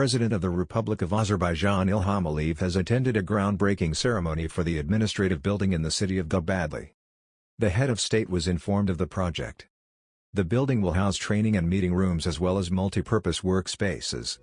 President of the Republic of Azerbaijan Ilham Aliyev has attended a groundbreaking ceremony for the administrative building in the city of Gubadli. The head of state was informed of the project. The building will house training and meeting rooms as well as multi-purpose workspaces.